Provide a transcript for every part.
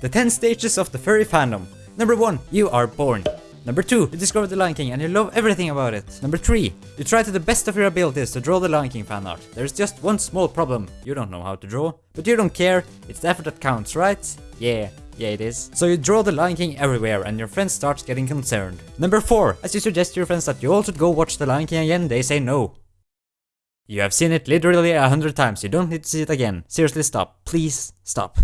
The 10 stages of the furry fandom. Number 1. You are born. Number 2. You discover the Lion King and you love everything about it. Number 3. You try to the best of your abilities to draw the Lion King fan art. There's just one small problem. You don't know how to draw. But you don't care. It's the effort that counts, right? Yeah. Yeah, it is. So you draw the Lion King everywhere and your friends start getting concerned. Number 4. As you suggest to your friends that you all should go watch the Lion King again, they say no. You have seen it literally a hundred times, you don't need to see it again. Seriously stop. Please stop.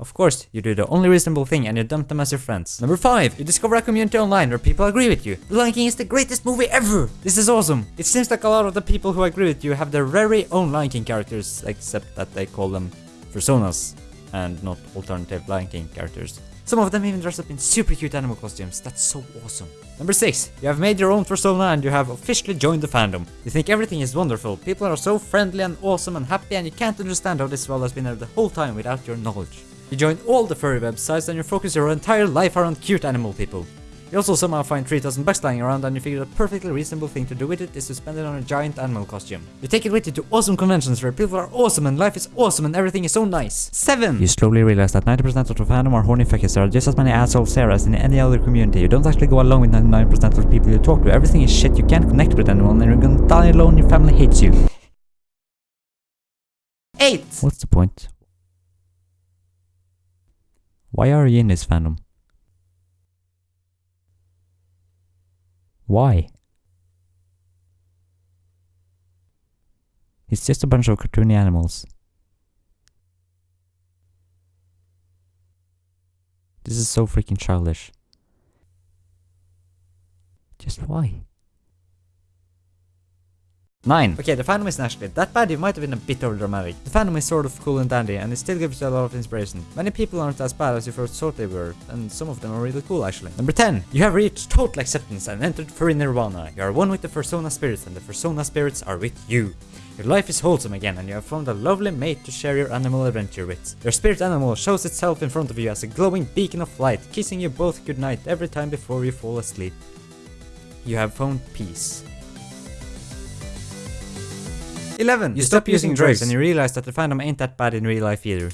Of course, you do the only reasonable thing and you dump them as your friends. Number 5. You discover a community online where people agree with you. Lion King is the greatest movie ever! This is awesome! It seems like a lot of the people who agree with you have their very own Lion King characters, except that they call them fursonas and not alternative Lion King characters. Some of them even dress up in super cute animal costumes, that's so awesome. Number 6. You have made your own fursona and you have officially joined the fandom. You think everything is wonderful, people are so friendly and awesome and happy and you can't understand how this world has been there the whole time without your knowledge. You join all the furry websites and you focus your entire life around cute animal people. You also somehow find 3000 bucks lying around and you figure the perfectly reasonable thing to do with it is to spend it on a giant animal costume. You take it with you to awesome conventions where people are awesome and life is awesome and everything is so nice. 7. You slowly realize that 90% of the fandom are horny fuckers. There are just as many assholes there as in any other community. You don't actually go along with 99% of the people you talk to. Everything is shit, you can't connect with anyone and you're gonna die alone, your family hates you. 8. What's the point? Why are you in this fandom? Why? It's just a bunch of cartoony animals. This is so freaking childish. Just why? 9. Okay, the fandom isn't actually that bad, it might have been a bit overdramatic. The fandom is sort of cool and dandy, and it still gives you a lot of inspiration. Many people aren't as bad as you first thought they were, and some of them are really cool actually. Number 10. You have reached total acceptance and entered furry nirvana. You are one with the Fursona spirits, and the Fursona spirits are with you. Your life is wholesome again, and you have found a lovely mate to share your animal adventure with. Your spirit animal shows itself in front of you as a glowing beacon of light, kissing you both goodnight every time before you fall asleep. You have found peace. 11. You, stop, using drugs and you realize that the fandom ain't that bad in real life either.